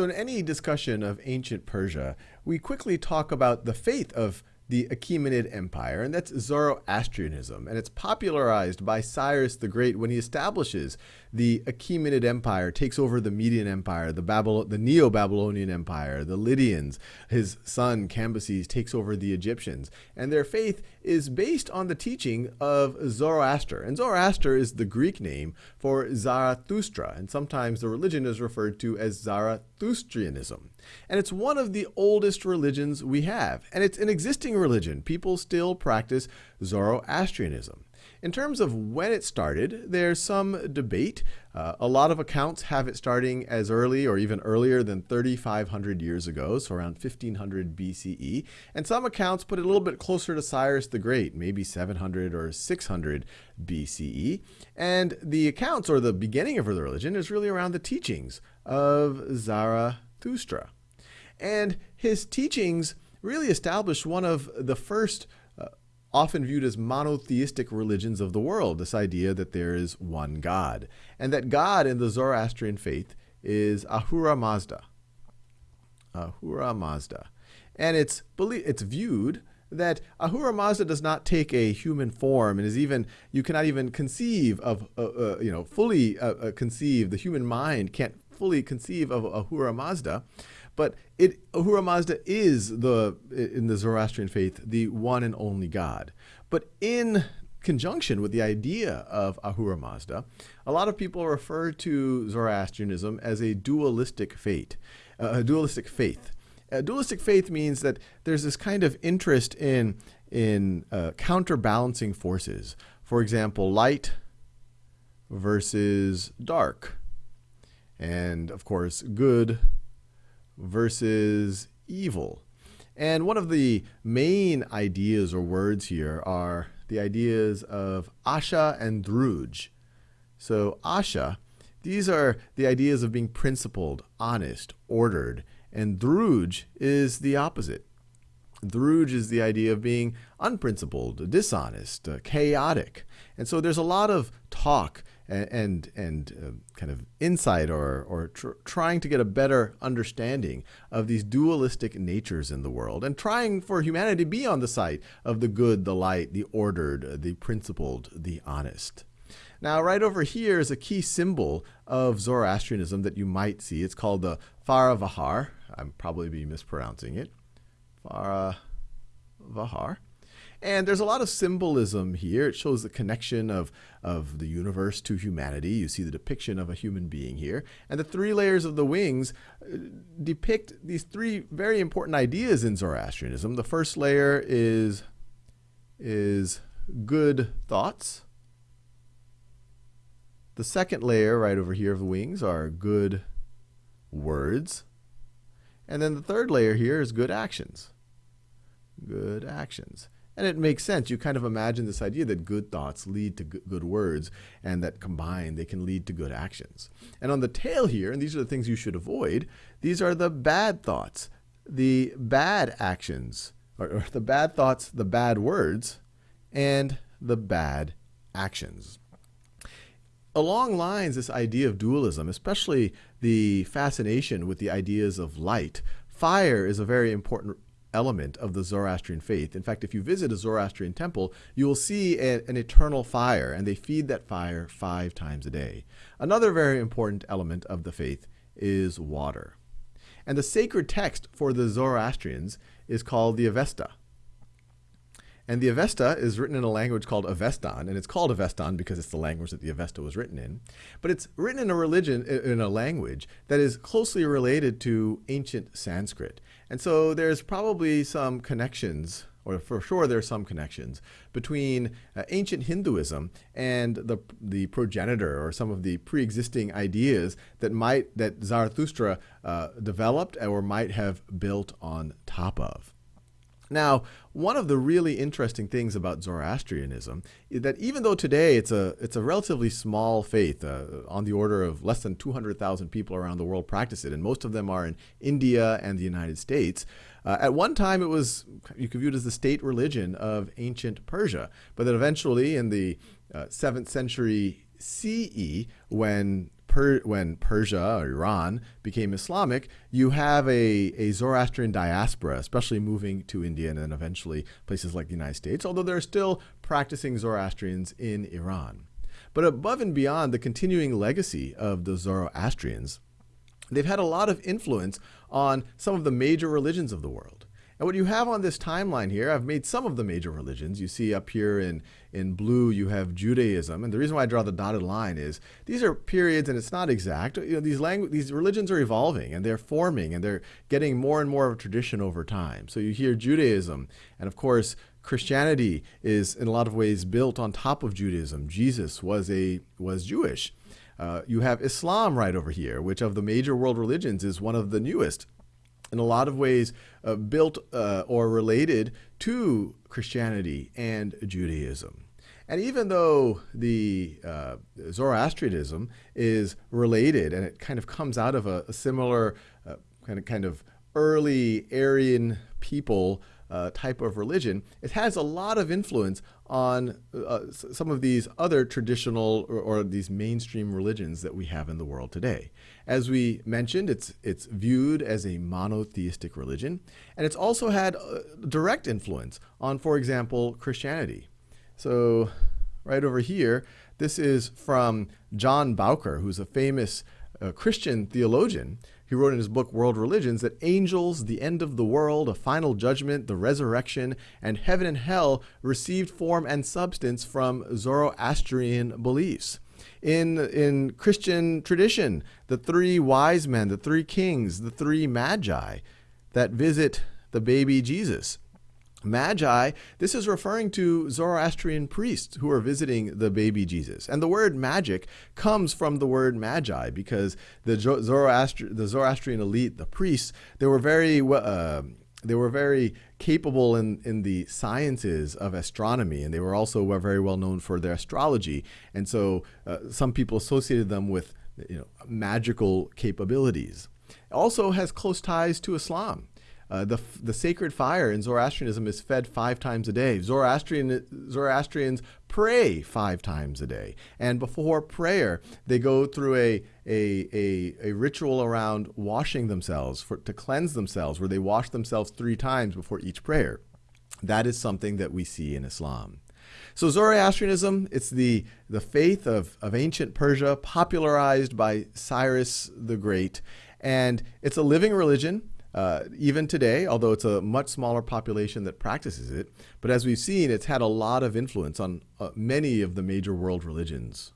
in any discussion of ancient Persia, we quickly talk about the faith of the Achaemenid Empire, and that's Zoroastrianism. And it's popularized by Cyrus the Great when he establishes the Achaemenid Empire, takes over the Median Empire, the, the Neo-Babylonian Empire, the Lydians. His son Cambyses takes over the Egyptians. And their faith is based on the teaching of Zoroaster. And Zoroaster is the Greek name for Zarathustra, and sometimes the religion is referred to as Zarathustrianism. And it's one of the oldest religions we have. And it's an existing religion. People still practice Zoroastrianism. In terms of when it started, there's some debate. Uh, a lot of accounts have it starting as early or even earlier than 3,500 years ago, so around 1500 BCE. And some accounts put it a little bit closer to Cyrus the Great, maybe 700 or 600 BCE. And the accounts, or the beginning of the religion, is really around the teachings of Zarathustra. And his teachings really established one of the first uh, often viewed as monotheistic religions of the world, this idea that there is one God, and that God in the Zoroastrian faith is Ahura Mazda. Ahura Mazda. And it's, it's viewed that Ahura Mazda does not take a human form and is even, you cannot even conceive of, uh, uh, you know, fully uh, uh conceive, the human mind can't fully conceive of Ahura Mazda. But it, Ahura Mazda is the in the Zoroastrian faith the one and only God. But in conjunction with the idea of Ahura Mazda, a lot of people refer to Zoroastrianism as a dualistic faith. Uh, a dualistic faith. A dualistic faith means that there's this kind of interest in in uh, counterbalancing forces. For example, light versus dark, and of course, good versus evil. And one of the main ideas or words here are the ideas of Asha and Druj. So Asha, these are the ideas of being principled, honest, ordered, and Druj is the opposite. Druj is the idea of being unprincipled, dishonest, uh, chaotic. And so there's a lot of talk and and, uh, kind of insight or or tr trying to get a better understanding of these dualistic natures in the world and trying for humanity to be on the side of the good, the light, the ordered, the principled, the honest. Now, right over here is a key symbol of Zoroastrianism that you might see. It's called the Faravahar. I'm probably be mispronouncing it. Phara Vahar. And there's a lot of symbolism here. It shows the connection of, of the universe to humanity. You see the depiction of a human being here. And the three layers of the wings uh, depict these three very important ideas in Zoroastrianism. The first layer is, is good thoughts. The second layer right over here of the wings are good words. And then the third layer here is good actions. Good actions. And it makes sense. You kind of imagine this idea that good thoughts lead to good words, and that combined they can lead to good actions. And on the tail here, and these are the things you should avoid, these are the bad thoughts, the bad actions, or, or the bad thoughts, the bad words, and the bad actions along lines this idea of dualism, especially the fascination with the ideas of light, fire is a very important element of the Zoroastrian faith. In fact, if you visit a Zoroastrian temple, you will see a, an eternal fire, and they feed that fire five times a day. Another very important element of the faith is water. And the sacred text for the Zoroastrians is called the Avesta. And the Avesta is written in a language called Avestan, and it's called Avestan because it's the language that the Avesta was written in. But it's written in a religion, in a language that is closely related to ancient Sanskrit. And so there's probably some connections, or for sure there's some connections, between uh, ancient Hinduism and the, the progenitor or some of the pre-existing ideas that might, that Zarathustra uh, developed or might have built on top of. Now, one of the really interesting things about Zoroastrianism is that even though today it's a, it's a relatively small faith, uh, on the order of less than 200,000 people around the world practice it, and most of them are in India and the United States, uh, at one time it was, you could view it as the state religion of ancient Persia, but then eventually in the uh, 7th century CE, when per, when Persia or Iran became Islamic, you have a, a Zoroastrian diaspora, especially moving to India and then eventually places like the United States, although there are still practicing Zoroastrians in Iran. But above and beyond the continuing legacy of the Zoroastrians, they've had a lot of influence on some of the major religions of the world. And what you have on this timeline here, I've made some of the major religions. You see up here in, in blue, you have Judaism. And the reason why I draw the dotted line is these are periods, and it's not exact. You know, these, langu- these religions are evolving, and they're forming, and they're getting more and more of a tradition over time. So you hear Judaism, and of course, Christianity is in a lot of ways built on top of Judaism. Jesus was, a, was Jewish. Uh, you have Islam right over here, which of the major world religions is one of the newest in a lot of ways uh, built uh, or related to Christianity and Judaism. And even though the uh, Zoroastrianism is related and it kind of comes out of a, a similar uh, kind of kind of early Aryan people uh, type of religion, it has a lot of influence on uh, some of these other traditional or, or, these mainstream religions that we have in the world today. As we mentioned, it's, it's viewed as a monotheistic religion, and it's also had direct influence on, for example, Christianity. So, right over here, this is from John Bowker, who's a famous uh, Christian theologian he wrote in his book World Religions that angels, the end of the world, a final judgment, the resurrection, and heaven and hell received form and substance from Zoroastrian beliefs. In, in Christian tradition, the three wise men, the three kings, the three magi that visit the baby Jesus Magi, this is referring to Zoroastrian priests who are visiting the baby Jesus. And the word magic comes from the word magi because the, Zoroastri- the Zoroastrian elite, the priests, they were very uh, they were very capable in, in the sciences of astronomy, and they were also very well known for their astrology. And so uh, some people associated them with you know, magical capabilities. It also has close ties to Islam. Uh, the, the sacred fire in Zoroastrianism is fed five times a day. Zoroastrian, Zoroastrians pray five times a day. And before prayer, they go through a, a, a, a ritual around washing themselves for, to cleanse themselves, where they wash themselves three times before each prayer. That is something that we see in Islam. So Zoroastrianism, it's the, the faith of, of ancient Persia popularized by Cyrus the Great. And it's a living religion. Uh, even today, although it's a much smaller population that practices it. But as we've seen, it's had a lot of influence on uh, many of the major world religions.